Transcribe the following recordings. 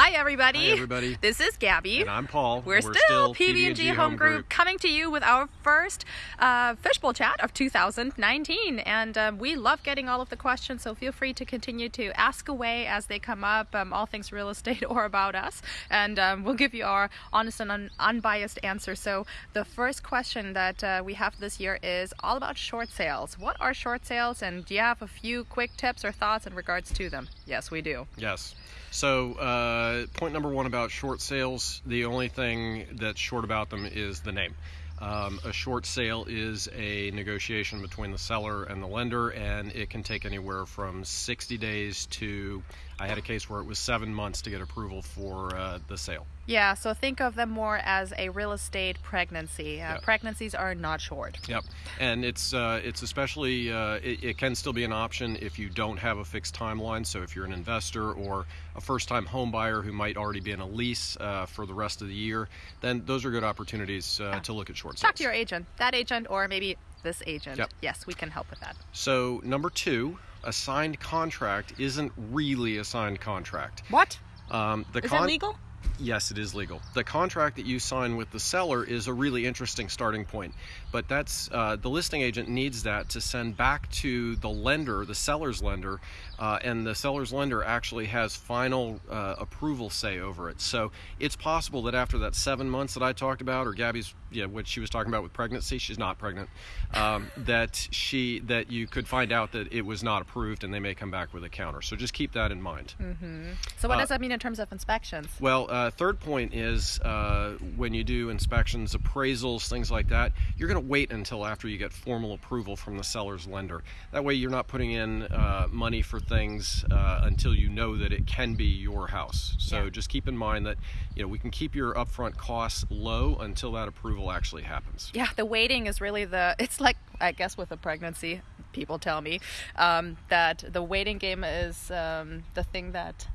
Hi, everybody. Hi, everybody. This is Gabby. And I'm Paul. We're, still, PB&G Home Group coming to you with our first uh, Fishbowl Chat of 2019. And um, we love getting all of the questions, so feel free to continue to ask away as they come up, um, all things real estate or about us. And um, we'll give you our honest and un- unbiased answer. So the first question that uh, we have this year is all about short sales. What are short sales, and do you have a few quick tips or thoughts in regards to them? Yes, we do. Yes. So, uh, point number one about short sales the only thing that's short about them is the name. Um, a short sale is a negotiation between the seller and the lender, and it can take anywhere from 60 days to I had a case where it was seven months to get approval for uh, the sale. Yeah, so think of them more as a real estate pregnancy. Uh, Pregnancies are not short. Yep, and it's uh, it's especially uh, it, it, can still be an option if you don't have a fixed timeline. So if you're an investor or a first-time home buyer who might already be in a lease uh, for the rest of the year, then those are good opportunities uh, yeah. to look at short sales. Talk to your agent, that agent, or maybe this agent. Yep. Yes, we can help with that. So number two, a signed contract isn't really a signed contract. What? Um, the is con- it legal? Yes, it is legal. The contract that you sign with the seller is a really interesting starting point, but that's uh, the listing agent needs that to send back to the lender, the seller's lender, uh, and the seller's lender actually has final uh, approval say over it. So it's possible that after that seven months that I talked about, or Gabby's, yeah, what she was talking about with pregnancy, she's not pregnant, um, that she that you could find out that it was not approved, and they may come back with a counter. So just keep that in mind. Mm-hmm. So what uh, does that mean in terms of inspections? Well uh, third point is uh, when you do inspections, appraisals, things like that, you're going to wait until after you get formal approval from the seller's lender. That way, you're not putting in uh, money for things uh, until you know that it can be your house. So yeah. just keep in mind that you know we can keep your upfront costs low until that approval actually happens. Yeah, the waiting is really the. It's like I guess with a pregnancy, people tell me um, that the waiting game is um, the thing that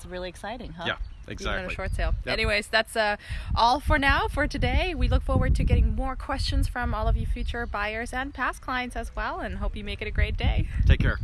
is really exciting, huh? Yeah. Exactly. Even a short sale. Yep. Anyways, that's uh, all for now for today. We look forward to getting more questions from all of you future buyers and past clients as well, and hope you make it a great day. Take care.